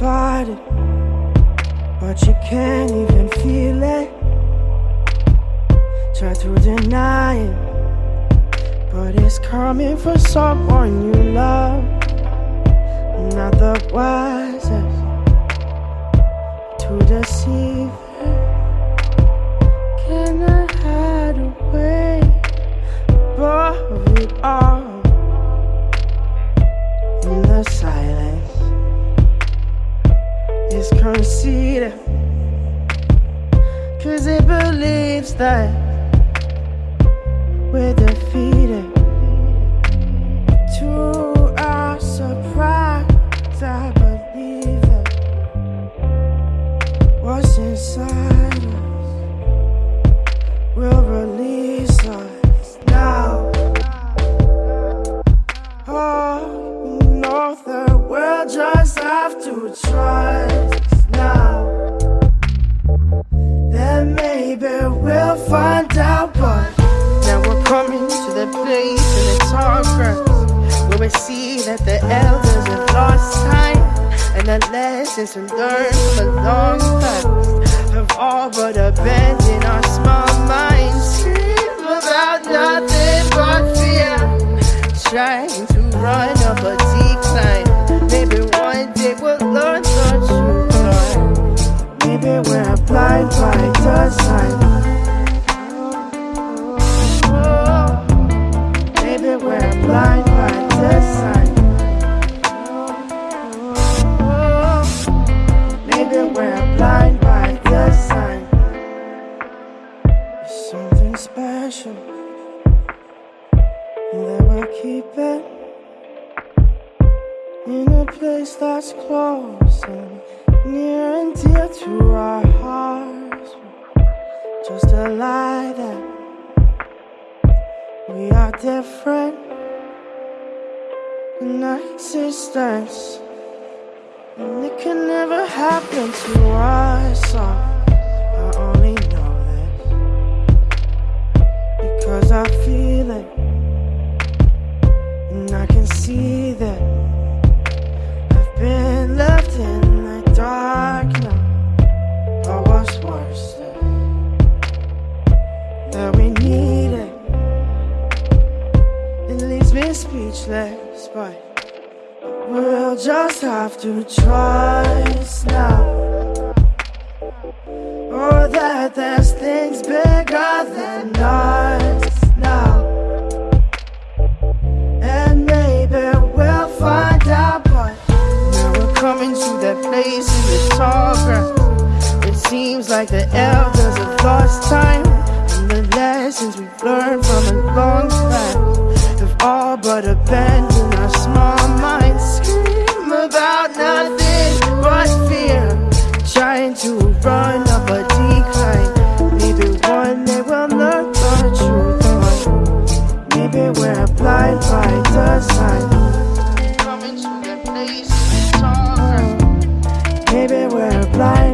got it, but you can't even feel it. Try to deny it, but it's coming for someone you love. Not the wisest to deceive. Can I hide away above it all conceited, cause it believes that we're defeated. To our surprise, I believe that what's inside us will release us now. Oh, you know that we'll just have to trust see that the elders have lost time and the lessons to learned from a long past have all but abandoned our small minds. Dream about nothing but fear, trying Something special that we're keeping in a place that's close and near and dear to our hearts. Just a lie that we are different in existence, and it can never happen to us. So I feel it, and I can see that. I've been left in the dark now. Or what's worse, that we need it. It leaves me speechless, but we'll just have to trust now. Or that there's things feels like the elders have lost time And the lessons we've learned from a long time Have all but abandoned our small minds. Scream about nothing but fear Trying to run up a decline. Maybe one day we'll learn the truth on Maybe we're blind by design the place Maybe we're blind